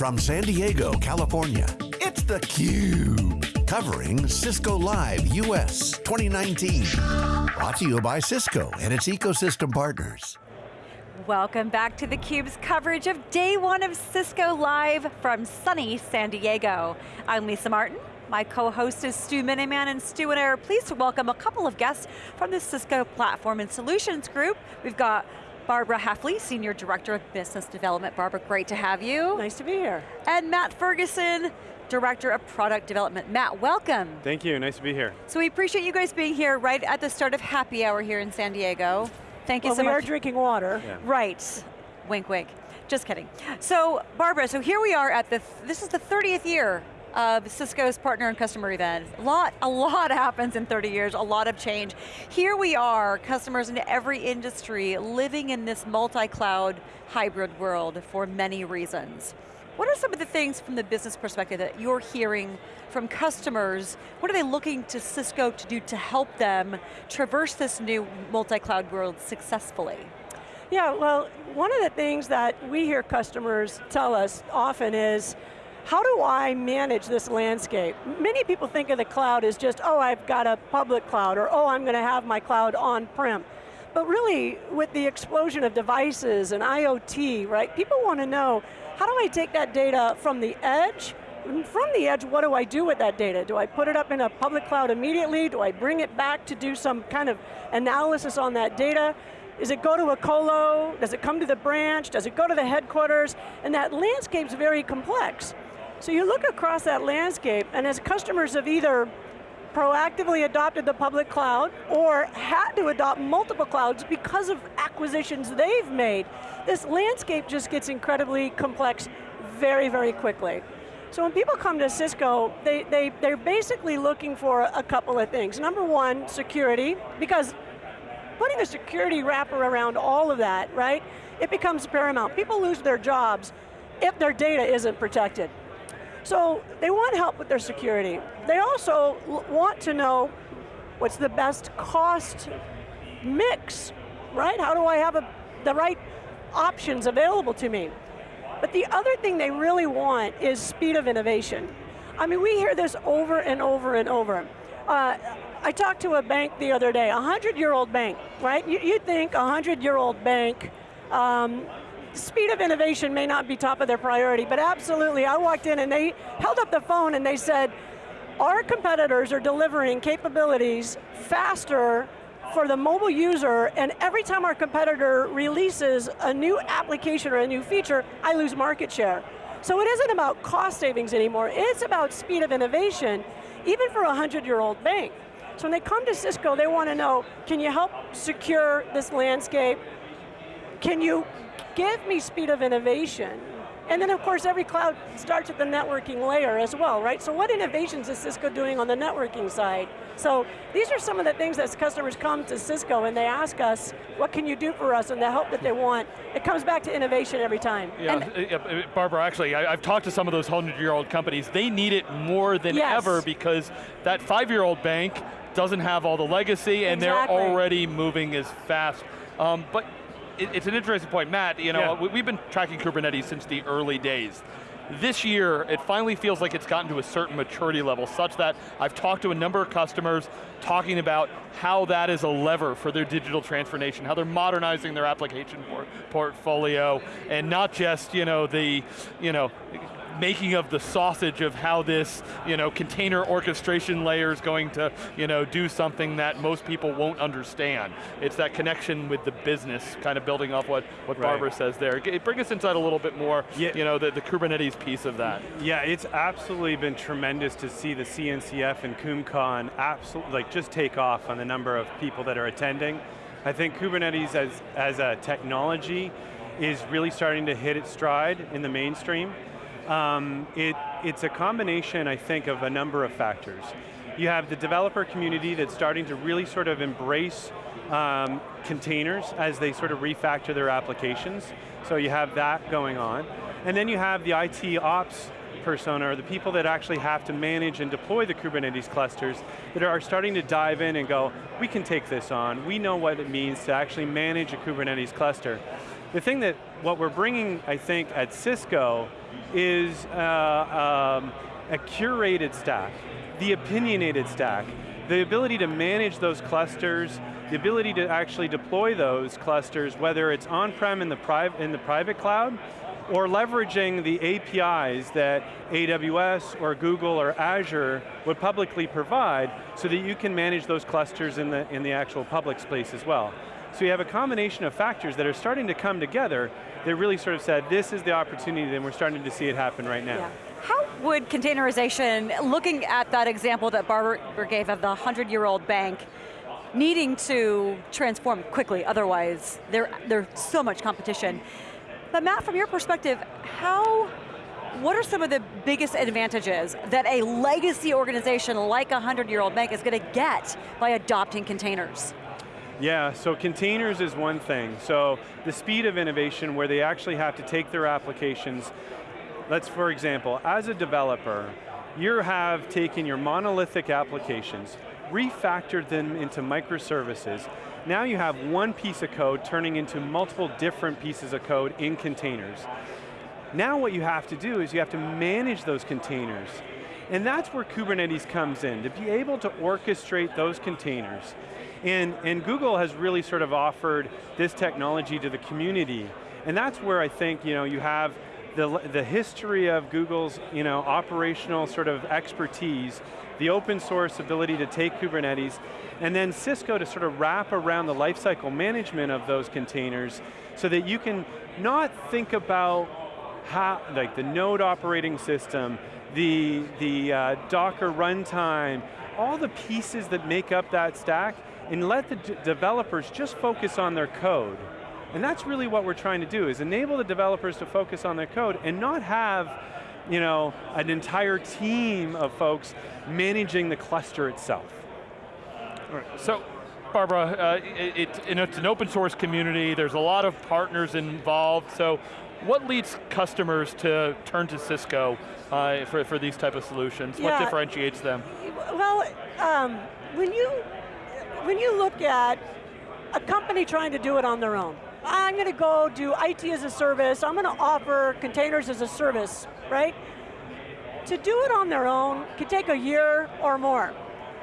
From San Diego, California, it's theCUBE. Covering Cisco Live US 2019. Brought to you by Cisco and its ecosystem partners. Welcome back to theCUBE's coverage of day one of Cisco Live from sunny San Diego. I'm Lisa Martin. My co-host is Stu Miniman, and Stu and I are pleased to welcome a couple of guests from the Cisco Platform and Solutions Group. We've got Barbara Heffley, Senior Director of Business Development. Barbara, great to have you. Nice to be here. And Matt Ferguson, Director of Product Development. Matt, welcome. Thank you, nice to be here. So we appreciate you guys being here right at the start of happy hour here in San Diego. Thank you well, so we much. we are drinking water. Yeah. Right, wink wink. Just kidding. So Barbara, so here we are at the, this is the 30th year of Cisco's partner and customer event. A lot, a lot happens in 30 years, a lot of change. Here we are, customers in every industry living in this multi-cloud hybrid world for many reasons. What are some of the things from the business perspective that you're hearing from customers? What are they looking to Cisco to do to help them traverse this new multi-cloud world successfully? Yeah, well, one of the things that we hear customers tell us often is, how do I manage this landscape? Many people think of the cloud as just, oh, I've got a public cloud, or oh, I'm going to have my cloud on-prem. But really, with the explosion of devices and IoT, right, people want to know, how do I take that data from the edge, from the edge, what do I do with that data? Do I put it up in a public cloud immediately? Do I bring it back to do some kind of analysis on that data? Does it go to a colo? Does it come to the branch? Does it go to the headquarters? And that landscape's very complex. So you look across that landscape, and as customers have either proactively adopted the public cloud or had to adopt multiple clouds because of acquisitions they've made, this landscape just gets incredibly complex very, very quickly. So when people come to Cisco, they, they, they're basically looking for a couple of things. Number one, security, because putting a security wrapper around all of that, right, it becomes paramount. People lose their jobs if their data isn't protected. So they want help with their security. They also want to know what's the best cost mix, right? How do I have a, the right options available to me? But the other thing they really want is speed of innovation. I mean, we hear this over and over and over. Uh, I talked to a bank the other day, a 100-year-old bank, right? You, would think a 100-year-old bank um, speed of innovation may not be top of their priority, but absolutely, I walked in and they held up the phone and they said, our competitors are delivering capabilities faster for the mobile user, and every time our competitor releases a new application or a new feature, I lose market share. So it isn't about cost savings anymore, it's about speed of innovation, even for a 100-year-old bank. So when they come to Cisco, they want to know, can you help secure this landscape? Can you give me speed of innovation. And then of course every cloud starts at the networking layer as well, right? So what innovations is Cisco doing on the networking side? So these are some of the things that customers come to Cisco and they ask us, what can you do for us and the help that they want. It comes back to innovation every time. Yeah, and uh, Barbara, actually, I, have talked to some of those 100-year-old companies. They need it more than yes. ever because that five-year-old bank doesn't have all the legacy and exactly. they're already moving as fast. Um, but it, it's an interesting point. Matt, you know, yeah. we've been tracking Kubernetes since the early days. This year, it finally feels like it's gotten to a certain maturity level such that I've talked to a number of customers talking about how that is a lever for their digital transformation, how they're modernizing their application por portfolio, and not just, you know, the, you know, making of the sausage of how this you know, container orchestration layer is going to you know, do something that most people won't understand. It's that connection with the business, kind of building off what, what right. Barbara says there. Bring us inside a little bit more, yeah. you know, the, the Kubernetes piece of that. Yeah, it's absolutely been tremendous to see the CNCF and KubeCon absolutely, like just take off on the number of people that are attending. I think Kubernetes as, as a technology is really starting to hit its stride in the mainstream. Um, it, it's a combination, I think, of a number of factors. You have the developer community that's starting to really sort of embrace um, containers as they sort of refactor their applications. So you have that going on. And then you have the IT ops persona, or the people that actually have to manage and deploy the Kubernetes clusters that are starting to dive in and go, we can take this on, we know what it means to actually manage a Kubernetes cluster. The thing that what we're bringing, I think, at Cisco is uh, um, a curated stack, the opinionated stack, the ability to manage those clusters, the ability to actually deploy those clusters, whether it's on-prem in, the in the private cloud, or leveraging the APIs that AWS or Google or Azure would publicly provide so that you can manage those clusters in the, in the actual public space as well. So you have a combination of factors that are starting to come together that really sort of said, this is the opportunity and we're starting to see it happen right now. Yeah. How would containerization, looking at that example that Barbara gave of the 100-year-old bank, needing to transform quickly, otherwise there, there's so much competition. But Matt, from your perspective, how, what are some of the biggest advantages that a legacy organization like a 100-year-old bank is going to get by adopting containers? Yeah, so containers is one thing. So the speed of innovation where they actually have to take their applications, let's for example, as a developer, you have taken your monolithic applications, refactored them into microservices, now you have one piece of code turning into multiple different pieces of code in containers. Now what you have to do is you have to manage those containers. And that's where Kubernetes comes in, to be able to orchestrate those containers. And, and Google has really sort of offered this technology to the community. And that's where I think you, know, you have the, the history of Google's you know, operational sort of expertise, the open source ability to take Kubernetes, and then Cisco to sort of wrap around the lifecycle management of those containers so that you can not think about how, like the node operating system, the, the uh, Docker runtime, all the pieces that make up that stack, and let the developers just focus on their code. And that's really what we're trying to do, is enable the developers to focus on their code and not have you know, an entire team of folks managing the cluster itself. So, Barbara, uh, it, it, it's an open source community, there's a lot of partners involved, so what leads customers to turn to Cisco uh, for, for these type of solutions? Yeah. What differentiates them? Well, um, when, you, when you look at a company trying to do it on their own, I'm going to go do IT as a service, I'm going to offer containers as a service, right? To do it on their own can take a year or more.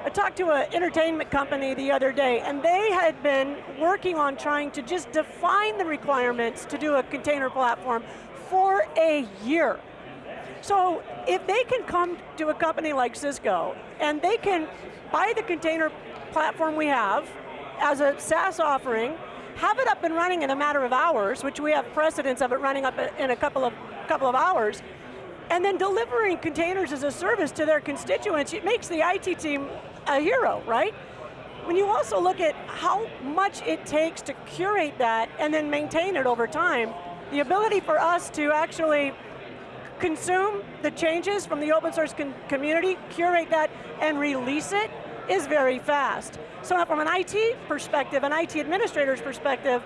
I talked to an entertainment company the other day, and they had been working on trying to just define the requirements to do a container platform for a year. So if they can come to a company like Cisco, and they can buy the container platform we have as a SaaS offering, have it up and running in a matter of hours, which we have precedence of it running up in a couple of, couple of hours, and then delivering containers as a service to their constituents, it makes the IT team a hero, right? When you also look at how much it takes to curate that and then maintain it over time, the ability for us to actually consume the changes from the open source community, curate that, and release it is very fast. So from an IT perspective, an IT administrator's perspective,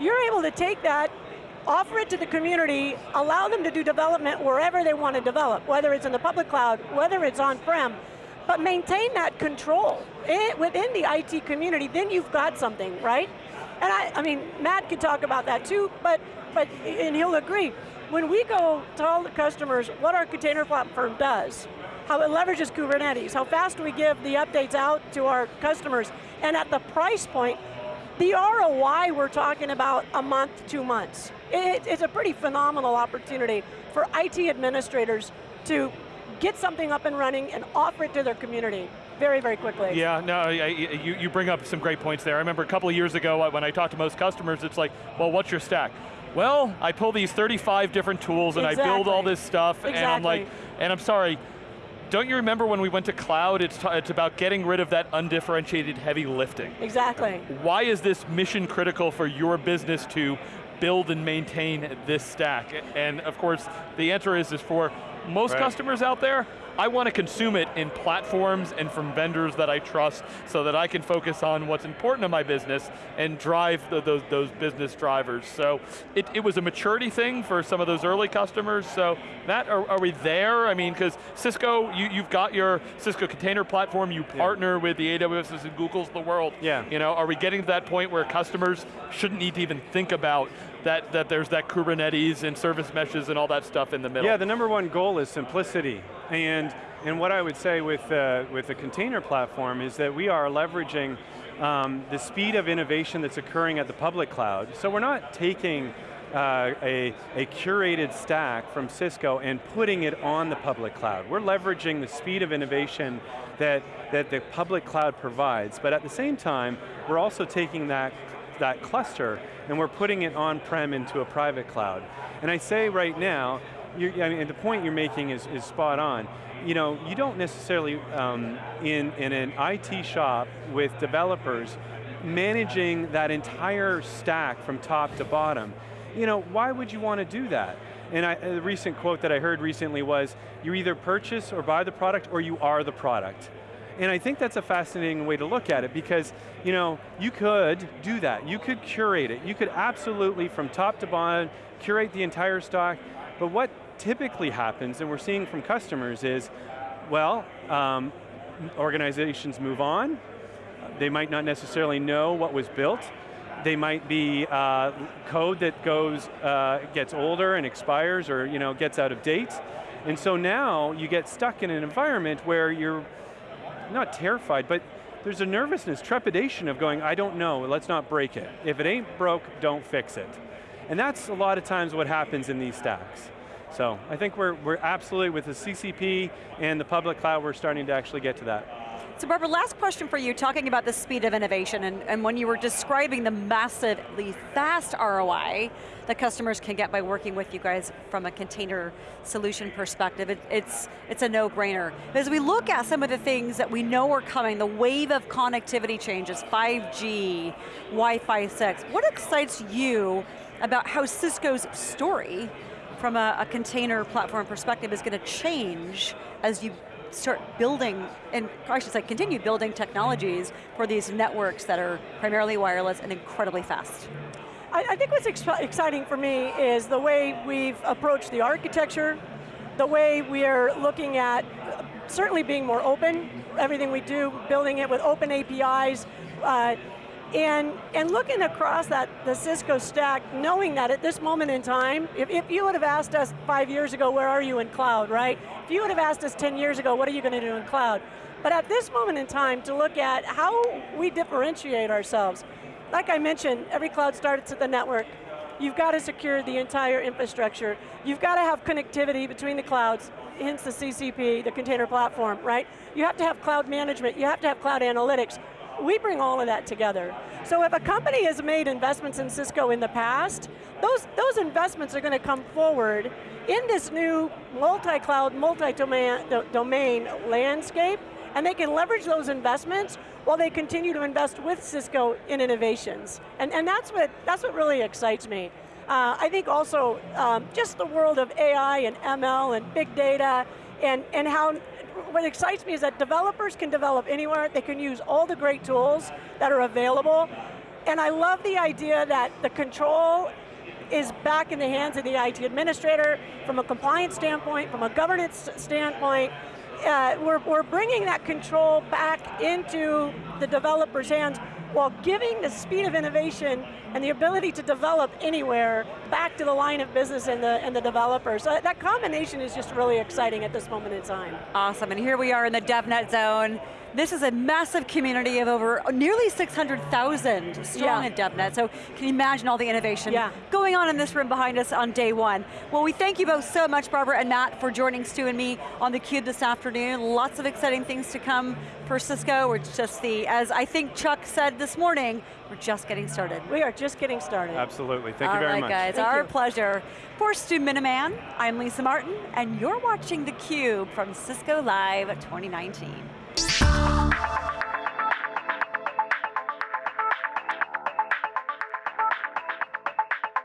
you're able to take that offer it to the community, allow them to do development wherever they want to develop, whether it's in the public cloud, whether it's on-prem, but maintain that control eh, within the IT community, then you've got something, right? And I, I mean, Matt could talk about that too, but, but, and he'll agree. When we go tell the customers what our container platform does, how it leverages Kubernetes, how fast we give the updates out to our customers, and at the price point, the ROI we're talking about a month, two months. It, it's a pretty phenomenal opportunity for IT administrators to get something up and running and offer it to their community very, very quickly. Yeah, no, I, you, you bring up some great points there. I remember a couple of years ago when I talked to most customers, it's like, well, what's your stack? Well, I pull these 35 different tools and exactly. I build all this stuff, exactly. and I'm like, and I'm sorry, don't you remember when we went to cloud, it's, it's about getting rid of that undifferentiated heavy lifting. Exactly. Why is this mission critical for your business to build and maintain this stack? And of course, the answer is, is for most right. customers out there, I want to consume it in platforms and from vendors that I trust so that I can focus on what's important to my business and drive the, those, those business drivers. So it, it was a maturity thing for some of those early customers. So Matt, are, are we there? I mean, because Cisco, you, you've got your Cisco container platform, you partner yeah. with the AWS's and Google's of the world. Yeah. You know, are we getting to that point where customers shouldn't need to even think about that, that there's that Kubernetes and service meshes and all that stuff in the middle. Yeah, the number one goal is simplicity. And, and what I would say with, uh, with the container platform is that we are leveraging um, the speed of innovation that's occurring at the public cloud. So we're not taking uh, a, a curated stack from Cisco and putting it on the public cloud. We're leveraging the speed of innovation that, that the public cloud provides, but at the same time, we're also taking that, that cluster and we're putting it on-prem into a private cloud. And I say right now, I mean, the point you're making is, is spot on. You know, you don't necessarily, um, in, in an IT shop with developers, managing that entire stack from top to bottom, you know, why would you want to do that? And I, a recent quote that I heard recently was, you either purchase or buy the product or you are the product. And I think that's a fascinating way to look at it because you know, you could do that. You could curate it. You could absolutely, from top to bottom, curate the entire stock. But what typically happens, and we're seeing from customers is, well, um, organizations move on. They might not necessarily know what was built. They might be uh, code that goes, uh, gets older and expires or you know, gets out of date. And so now you get stuck in an environment where you're not terrified, but there's a nervousness, trepidation of going, I don't know, let's not break it. If it ain't broke, don't fix it. And that's a lot of times what happens in these stacks. So I think we're, we're absolutely, with the CCP and the public cloud, we're starting to actually get to that. So Barbara, last question for you, talking about the speed of innovation, and, and when you were describing the massively fast ROI that customers can get by working with you guys from a container solution perspective, it, it's, it's a no-brainer. As we look at some of the things that we know are coming, the wave of connectivity changes, 5G, Wi-Fi 6, what excites you about how Cisco's story from a, a container platform perspective is going to change as you start building, and I should say continue building technologies for these networks that are primarily wireless and incredibly fast. I, I think what's ex exciting for me is the way we've approached the architecture, the way we are looking at certainly being more open, everything we do, building it with open APIs, uh, and, and looking across that, the Cisco stack, knowing that at this moment in time, if, if you would have asked us five years ago, where are you in cloud, right? If you would have asked us 10 years ago, what are you going to do in cloud? But at this moment in time, to look at how we differentiate ourselves. Like I mentioned, every cloud starts at the network. You've got to secure the entire infrastructure. You've got to have connectivity between the clouds, hence the CCP, the container platform, right? You have to have cloud management, you have to have cloud analytics we bring all of that together. So if a company has made investments in Cisco in the past, those, those investments are going to come forward in this new multi-cloud, multi-domain domain landscape, and they can leverage those investments while they continue to invest with Cisco in innovations. And, and that's, what, that's what really excites me. Uh, I think also um, just the world of AI and ML and big data and, and how what excites me is that developers can develop anywhere, they can use all the great tools that are available, and I love the idea that the control is back in the hands of the IT administrator from a compliance standpoint, from a governance standpoint, uh, we're, we're bringing that control back into the developer's hands while giving the speed of innovation and the ability to develop anywhere back to the line of business and the, and the developers. So that combination is just really exciting at this moment in time. Awesome, and here we are in the DevNet zone. This is a massive community of over nearly 600,000 strong yeah. in DevNet, so can you imagine all the innovation yeah. going on in this room behind us on day one? Well, we thank you both so much, Barbara and Matt, for joining Stu and me on theCUBE this afternoon. Lots of exciting things to come for Cisco. We're just the, as I think Chuck said this morning, we're just getting started. We are just getting started. Absolutely, thank all you very right, much. guys, thank our you. pleasure. For Stu Miniman, I'm Lisa Martin, and you're watching theCUBE from Cisco Live 2019.